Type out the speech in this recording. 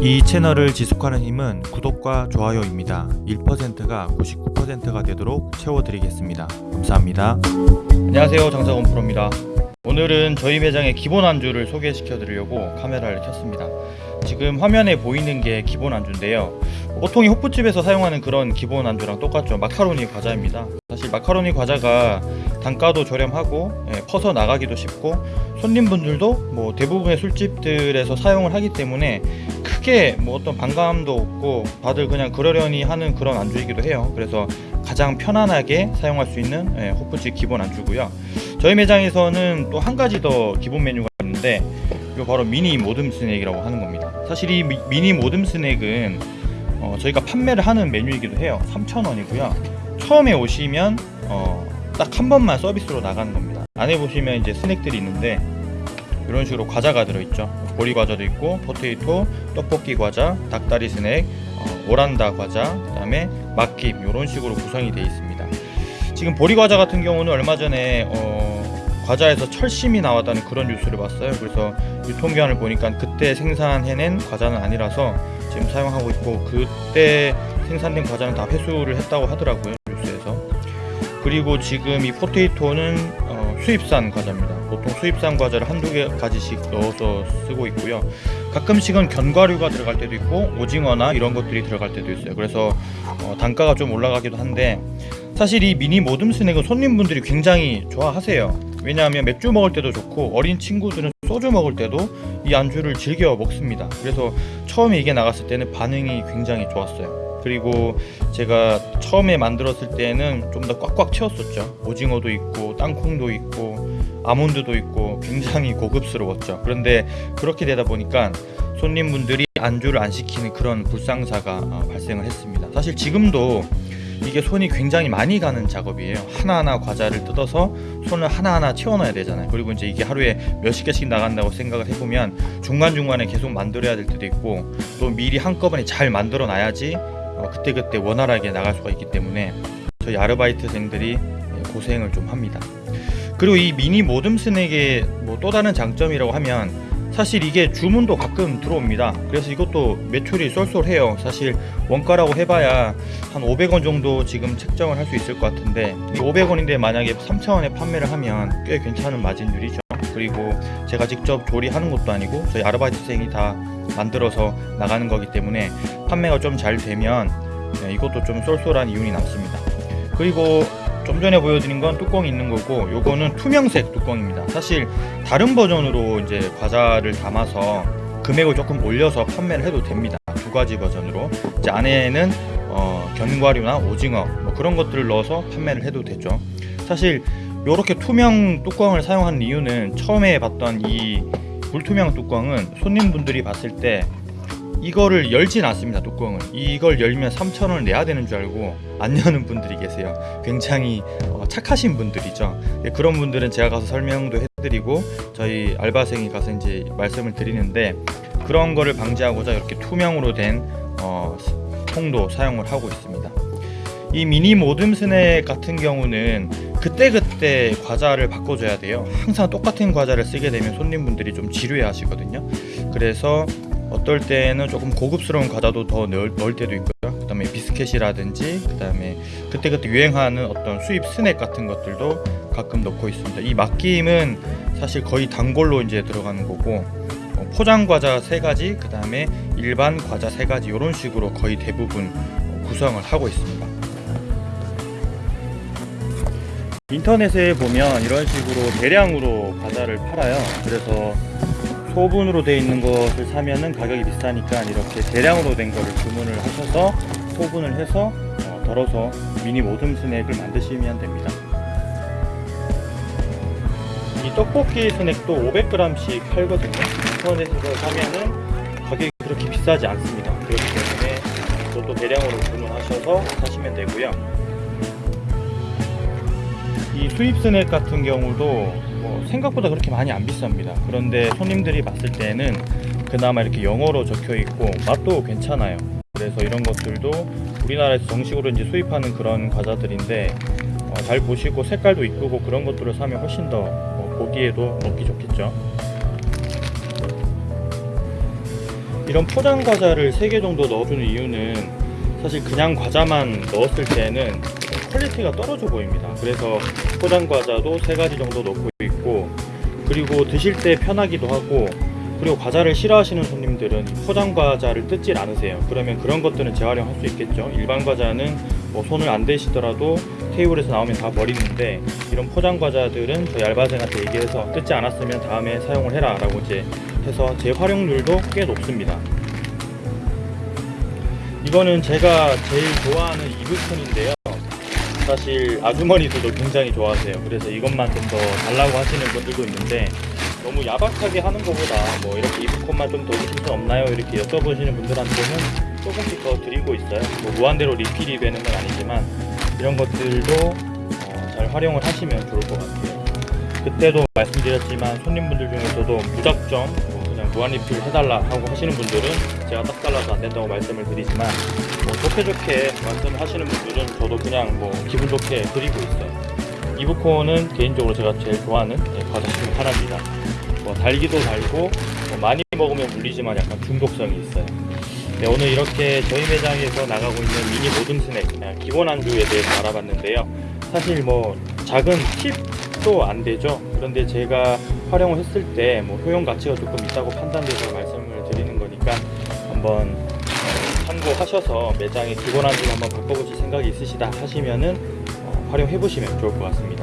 이 채널을 지속하는 힘은 구독과 좋아요입니다. 1%가 99%가 되도록 채워드리겠습니다. 감사합니다. 안녕하세요. 장사건 프로입니다. 오늘은 저희 매장의 기본 안주를 소개시켜 드리려고 카메라를 켰습니다. 지금 화면에 보이는 게 기본 안주인데요. 보통 이 호프집에서 사용하는 그런 기본 안주랑 똑같죠. 마카로니 과자입니다. 사실 마카로니 과자가 단가도 저렴하고 예, 퍼서 나가기도 쉽고 손님분들도 뭐 대부분의 술집들에서 사용을 하기 때문에 크게 뭐 어떤 반감도 없고 다들 그냥 그러려니 하는 그런 안주이기도 해요. 그래서 가장 편안하게 사용할 수 있는 예, 호프집 기본 안주고요. 저희 매장에서는 또 한 가지 더 기본 메뉴가 있는데 이거 바로 미니 모듬 스낵이라고 하는 겁니다. 사실 이 미- 미니 모듬 스낵은 어, 저희가 판매를 하는 메뉴이기도 해요. 3,000원이고요. 처음에 오시면 어, 딱 한 번만 서비스로 나가는 겁니다. 안에 보시면 이제 스낵들이 있는데 이런 식으로 과자가 들어있죠. 보리 과자도 있고 포테이토, 떡볶이 과자, 닭다리 스낵, 어, 오란다 과자, 그 다음에 막김 이런 식으로 구성이 되어 있습니다. 지금 보리 과자 같은 경우는 얼마 전에 어, 과자에서 철심이 나왔다는 그런 뉴스를 봤어요. 그래서 유통기한을 보니까 그때 생산해낸 과자는 아니라서 지금 사용하고 있고 그때 생산된 과자는 다 회수를 했다고 하더라고요 뉴스에서. 그리고 지금 이 포테이토는 어, 수입산 과자입니다. 보통 수입산 과자를 한두 개 가지씩 넣어서 쓰고 있고요. 가끔씩은 견과류가 들어갈 때도 있고 오징어나 이런 것들이 들어갈 때도 있어요. 그래서 어, 단가가 좀 올라가기도 한데 사실 이 미니 모듬 스낵은 손님분들이 굉장히 좋아하세요. 왜냐하면 맥주 먹을 때도 좋고 어린 친구들은 소주 먹을 때도 이 안주를 즐겨 먹습니다. 그래서 처음에 이게 나갔을 때는 반응이 굉장히 좋았어요. 그리고 제가 처음에 만들었을 때는 좀 더 꽉꽉 채웠었죠. 오징어도 있고 땅콩도 있고 아몬드도 있고 굉장히 고급스러웠죠. 그런데 그렇게 되다 보니까 손님분들이 안주를 안 시키는 그런 불상사가 어, 발생을 했습니다. 사실 지금도 이게 손이 굉장히 많이 가는 작업이에요. 하나하나 과자를 뜯어서 손을 하나하나 채워넣어야 되잖아요. 그리고 이제 이게 하루에 몇십 개씩 나간다고 생각을 해보면 중간중간에 계속 만들어야 될 때도 있고 또 미리 한꺼번에 잘 만들어 놔야지 어, 그때그때 원활하게 나갈 수가 있기 때문에 저희 아르바이트생들이 예, 고생을 좀 합니다. 그리고 이 미니 모듬 스낵의 뭐 또 다른 장점이라고 하면 사실 이게 주문도 가끔 들어옵니다. 그래서 이것도 매출이 쏠쏠해요. 사실 원가라고 해봐야 한 500원 정도 지금 책정을 할 수 있을 것 같은데 이 500원인데 만약에 3,000원에 판매를 하면 꽤 괜찮은 마진율이죠. 그리고 제가 직접 조리하는 것도 아니고 저희 아르바이트생이 다 만들어서 나가는 거기 때문에 판매가 좀 잘 되면 네, 이것도 좀 쏠쏠한 이윤이 남습니다. 그리고 좀 전에 보여드린 건 뚜껑이 있는 거고 요거는 투명색 뚜껑입니다. 사실 다른 버전으로 이제 과자를 담아서 금액을 조금 올려서 판매를 해도 됩니다. 두 가지 버전으로 이제 안에는 어, 견과류나 오징어 뭐 그런 것들을 넣어서 판매를 해도 되죠. 사실 이렇게 투명 뚜껑을 사용하는 이유는 처음에 봤던 이 불투명 뚜껑은 손님분들이 봤을 때 이거를 열진 않습니다 뚜껑을. 이걸 열면 3,000원을 내야 되는 줄 알고 안 여는 분들이 계세요. 굉장히 어, 착하신 분들이죠. 예, 그런 분들은 제가 가서 설명도 해드리고 저희 알바생이 가서 이제 말씀을 드리는데 그런 거를 방지하고자 이렇게 투명으로 된 어, 통도 사용을 하고 있습니다 이 미니 모듬 스낵 같은 경우는 그때그때 과자를 바꿔줘야 돼요 항상 똑같은 과자를 쓰게 되면 손님분들이 좀 지루해 하시거든요 그래서 어떨 때는 조금 고급스러운 과자도 더 넣을, 넣을 때도 있고요. 그 다음에 비스켓이라든지 그 다음에 그때그때 유행하는 어떤 수입 스낵 같은 것들도 가끔 넣고 있습니다. 이 막김은 사실 거의 단골로 이제 들어가는 거고 어, 포장 과자 세 가지, 그 다음에 일반 과자 세 가지 이런 식으로 거의 대부분 어, 구성을 하고 있습니다. 인터넷에 보면 이런 식으로 대량으로 과자를 팔아요. 그래서 소분으로 되어 있는 것을 사면은 가격이 비싸니까 이렇게 대량으로 된 거를 주문을 하셔서 소분을 해서 어, 덜어서 미니 모듬 스낵을 만드시면 됩니다. 이 떡볶이 스낵도 500g씩 팔거든요. 인터넷에서 사면은 가격이 그렇게 비싸지 않습니다. 그렇기 때문에 이것도 대량으로 주문하셔서 사시면 되고요. 이 수입 스낵 같은 경우도 뭐 생각보다 그렇게 많이 안 비쌉니다. 그런데 손님들이 봤을 때는 그나마 이렇게 영어로 적혀 있고 맛도 괜찮아요. 그래서 이런 것들도 우리나라에서 정식으로 이제 수입하는 그런 과자들인데 어, 잘 보시고 색깔도 이쁘고 그런 것들을 사면 훨씬 더 어, 보기에도 먹기 좋겠죠. 이런 포장 과자를 3개 정도 넣어주는 이유는 사실 그냥 과자만 넣었을 때는 퀄리티가 떨어져 보입니다. 그래서 포장 과자도 3가지 정도 넣고 있고 그리고 드실 때 편하기도 하고 그리고 과자를 싫어하시는 손님들은 이 포장 과자를 뜯질 않으세요. 그러면 그런 것들은 재활용할 수 있겠죠. 일반 과자는 뭐 손을 안 대시더라도 테이블에서 나오면 다 버리는데 이런 포장 과자들은 저희 알바생한테 얘기해서 뜯지 않았으면 다음에 사용을 해라 라고 이제 해서 재활용률도 꽤 높습니다. 이거는 제가 제일 좋아하는 이불폰인데요. 사실 아주머니들도 굉장히 좋아하세요. 그래서 이것만 좀 더 달라고 하시는 분들도 있는데 너무 야박하게 하는 것보다 뭐 이렇게 이불폰만 좀 더 주실 수 없나요? 이렇게 여쭤보시는 분들한테는 조금씩 더 드리고 있어요. 뭐 무한대로 리필이 되는 건 아니지만 이런 것들도 어, 잘 활용을 하시면 좋을 것 같아요. 그때도 말씀드렸지만 손님분들 중에서도 무작정 무한 리필 해달라 하고 하시는 분들은 제가 딱 잘라서 안 된다고 말씀을 드리지만 뭐 좋게 좋게 말씀을 하시는 분들은 저도 그냥 뭐 기분 좋게 드리고 있어요. 이브콘은 개인적으로 제가 제일 좋아하는 예, 과자 중 하나입니다. 뭐 달기도 달고 뭐 많이 먹으면 물리지만 약간 중독성이 있어요. 네, 오늘 이렇게 저희 매장에서 나가고 있는 미니 모듬 스낵 기본 안주에 대해서 알아봤는데요. 사실 뭐 작은 팁도 안 되죠. 그런데 제가 활용을 했을 때 뭐 효용 가치가 조금 있다고 판단돼서 말씀을 드리는 거니까 한번 어, 참고하셔서 매장의 기본 안주 한번 바꿔보실 생각이 있으시다 하시면은 어, 활용해 보시면 좋을 것 같습니다.